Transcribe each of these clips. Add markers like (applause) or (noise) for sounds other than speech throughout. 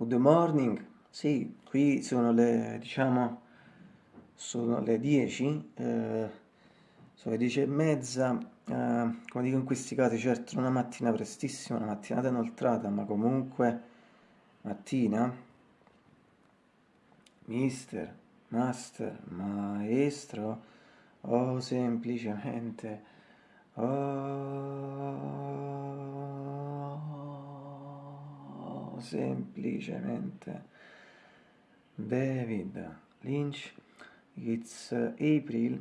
Good morning, sì, qui sono le, diciamo, sono le 10, eh, sono le 10 e mezza, eh, come dico in questi casi, certo una mattina prestissima, una mattinata inoltrata, ma comunque mattina, mister, master, maestro, o semplicemente, oh, semplicemente. David Lynch it's uh, April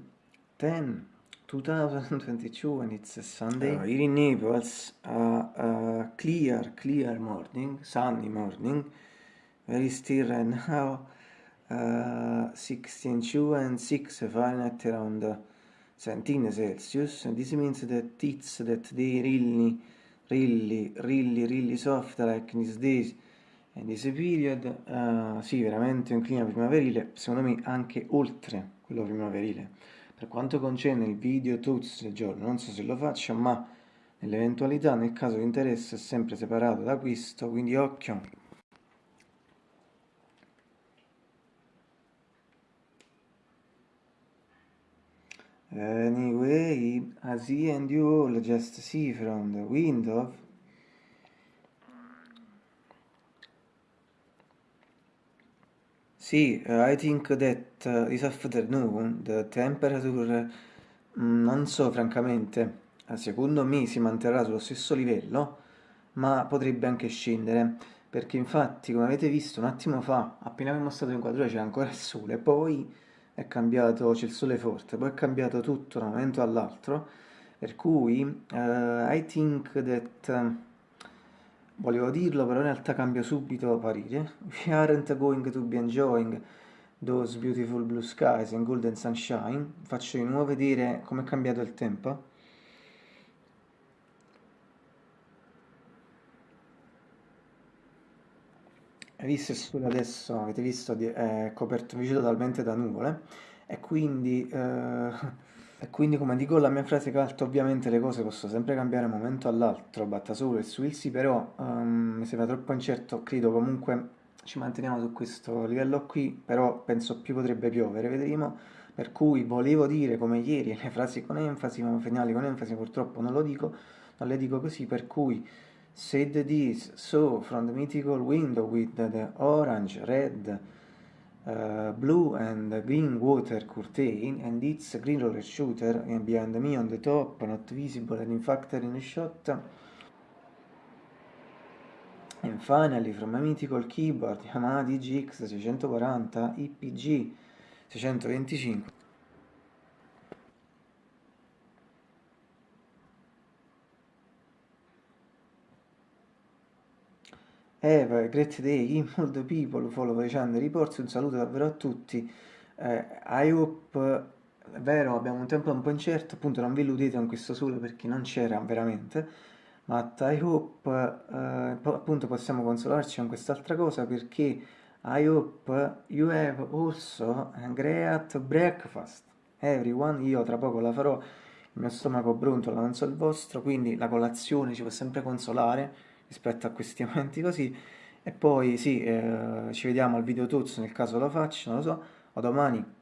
10 2022 and it's a Sunday. Uh, here in Naples uh, uh, clear clear morning sunny morning. Very still right now uh, 16 2 and 6 Fahrenheit around uh, 17 Celsius. And this means that it's that they really really, really, really soft like in these days and this period, uh, sì, veramente un clima primaverile, secondo me anche oltre quello primaverile. Per quanto concerne il video tuts del giorno, non so se lo faccio, ma nell'eventualità, nel caso di interesse, è sempre separato da questo, quindi occhio. Anyway, as he and you all just see from the window, See, uh, I think that uh, this afternoon the temperature, mm, non so francamente, eh, secondo me si manterrà sullo stesso livello, ma potrebbe anche scendere, perché infatti, come avete visto un attimo fa, appena abbiamo mostrato l'inquadratura c'era ancora il sole, poi è cambiato, c'è il sole forte, poi è cambiato tutto da un momento all'altro, per cui uh, I think that, volevo dirlo però in realtà cambio subito parere, (laughs) we aren't going to be enjoying those beautiful blue skies and golden sunshine, faccio di nuovo vedere come è cambiato il tempo. Hai visto il sole adesso, avete visto, è coperto invece totalmente da nuvole. E quindi, eh, (laughs) e quindi come dico la mia frase calta ovviamente le cose possono sempre cambiare da un momento all'altro, batta solo e su il sì, però um, mi sembra troppo incerto, credo comunque ci manteniamo su questo livello qui, però penso più potrebbe piovere, vedremo, per cui volevo dire come ieri le frasi con enfasi, ma finali con enfasi purtroppo non lo dico, non le dico così, per cui said this, so from the mythical window with the orange, red, uh, blue and green water curtain and its green roller shooter and behind me on the top, not visible and in fact in a shot. And finally from a mythical keyboard Yamaha DGX 640 IPG 625 Eva, great day, all the people follow the channel reports, un saluto davvero a tutti. Eh, I hope, è vero, abbiamo un tempo un po' incerto, appunto non vi illudete con questo sole perché non c'era veramente, ma I hope, eh, appunto possiamo consolarci con quest'altra cosa perché I hope you have also a great breakfast. Everyone, io tra poco la farò, il mio stomaco brontola, non so il vostro, quindi la colazione ci può sempre consolare rispetto a questi (laughs) momenti così. E poi sì, eh, ci vediamo al video tuzzo nel caso lo faccio, non lo so, o domani